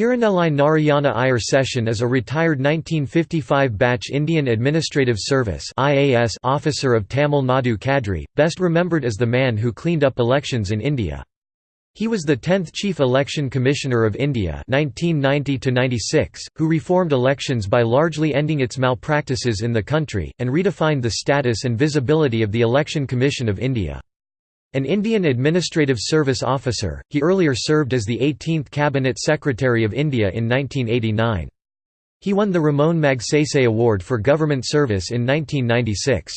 Tirunelai Narayana Iyer Seshan is a retired 1955 batch Indian Administrative Service officer of Tamil Nadu Cadre, best remembered as the man who cleaned up elections in India. He was the 10th Chief Election Commissioner of India 1990 who reformed elections by largely ending its malpractices in the country, and redefined the status and visibility of the Election Commission of India. An Indian Administrative Service officer, he earlier served as the 18th Cabinet Secretary of India in 1989. He won the Ramon Magsaysay Award for Government Service in 1996.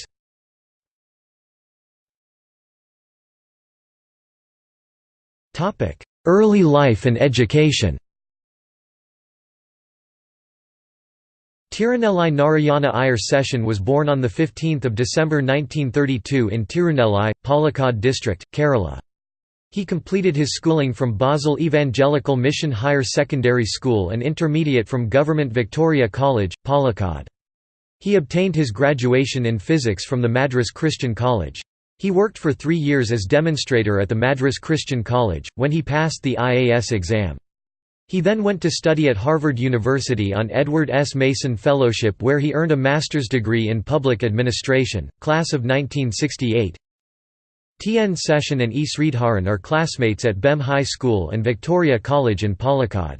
Early life and education Tirunelai Narayana Iyer Seshan was born on 15 December 1932 in Tirunelai, Palakkad district, Kerala. He completed his schooling from Basel Evangelical Mission Higher Secondary School and intermediate from Government Victoria College, Palakkad. He obtained his graduation in physics from the Madras Christian College. He worked for three years as demonstrator at the Madras Christian College, when he passed the IAS exam. He then went to study at Harvard University on Edward S. Mason Fellowship where he earned a master's degree in public administration, class of 1968. T. N. Seshan and E. Sridharan are classmates at BEM High School and Victoria College in Palakkad.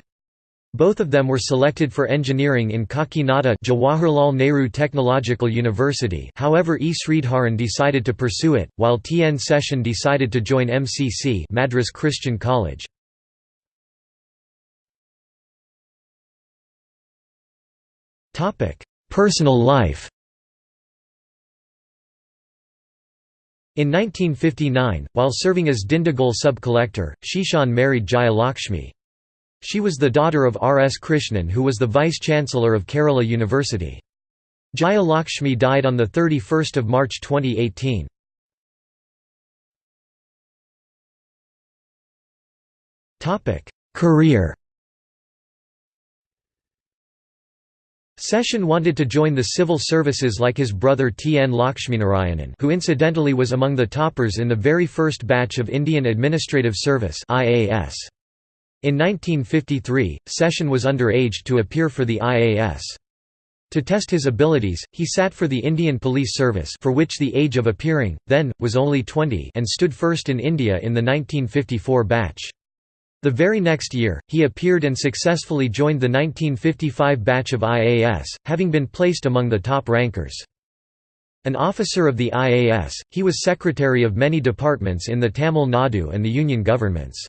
Both of them were selected for engineering in Kakinada Jawaharlal Nehru Technological University however E. Sridharan decided to pursue it, while T. N. Seshan decided to join MCC Madras Christian College. Personal life In 1959, while serving as Dindigul sub-collector, Seshan married Jayalakshmi. She was the daughter of R. S. Krishnan who was the vice-chancellor of Kerala University. Jayalakshmi died on 31 March 2018. Career Seshan wanted to join the civil services like his brother T. N. Lakshminarayanan who incidentally was among the toppers in the very first batch of Indian Administrative Service IAS. In 1953, Seshan was underage to appear for the IAS. To test his abilities, he sat for the Indian Police Service for which the age of appearing, then, was only 20 and stood first in India in the 1954 batch. The very next year, he appeared and successfully joined the 1955 batch of IAS, having been placed among the top rankers. An officer of the IAS, he was secretary of many departments in the Tamil Nadu and the Union governments.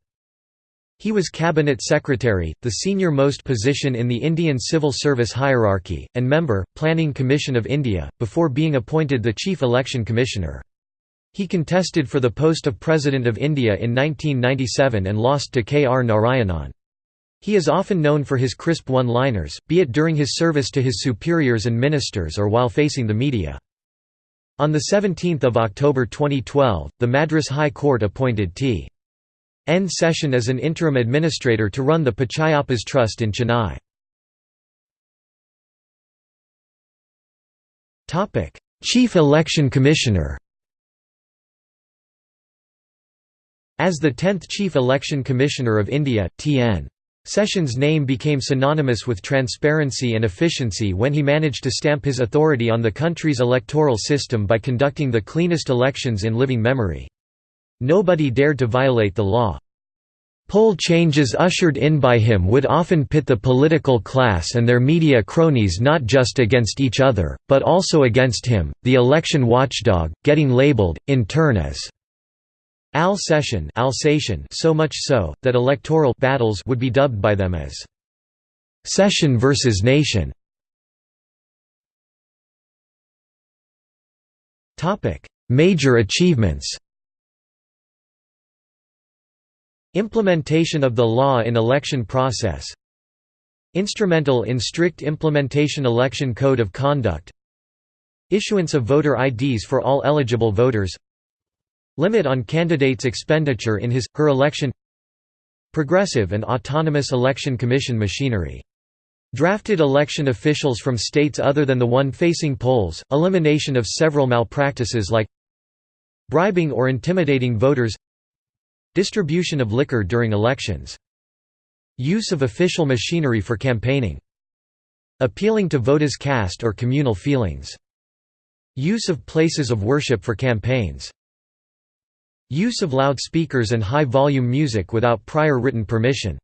He was cabinet secretary, the senior-most position in the Indian civil service hierarchy, and member, Planning Commission of India, before being appointed the chief election commissioner. He contested for the post of President of India in 1997 and lost to K. R. Narayanan. He is often known for his crisp one-liners, be it during his service to his superiors and ministers or while facing the media. On 17 October 2012, the Madras High Court appointed T. N. Seshan as an interim administrator to run the Pachayappas Trust in Chennai. Chief Election Commissioner As the 10th Chief Election Commissioner of India, T.N. Seshan's name became synonymous with transparency and efficiency when he managed to stamp his authority on the country's electoral system by conducting the cleanest elections in living memory. Nobody dared to violate the law. Poll changes ushered in by him would often pit the political class and their media cronies not just against each other, but also against him, the election watchdog, getting labeled, in turn as Al-Seshan Alsatian so much so, that electoral battles would be dubbed by them as «Session versus Nation». Major achievements. Implementation of the law in election process. Instrumental in strict implementation Election Code of Conduct. Issuance of voter IDs for all eligible voters Limit on candidates' expenditure in his, her election Progressive and autonomous election commission machinery. Drafted election officials from states other than the one facing polls, elimination of several malpractices like bribing or intimidating voters Distribution of liquor during elections Use of official machinery for campaigning Appealing to voters' caste or communal feelings Use of places of worship for campaigns Use of loudspeakers and high-volume music without prior written permission